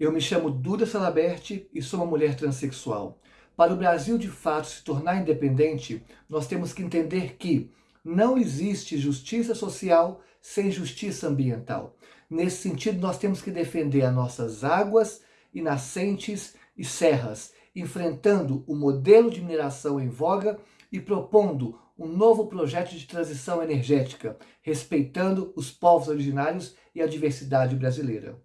Eu me chamo Duda Salaberti e sou uma mulher transexual. Para o Brasil de fato se tornar independente, nós temos que entender que não existe justiça social sem justiça ambiental. Nesse sentido, nós temos que defender as nossas águas e nascentes e serras, enfrentando o modelo de mineração em voga e propondo um novo projeto de transição energética, respeitando os povos originários e a diversidade brasileira.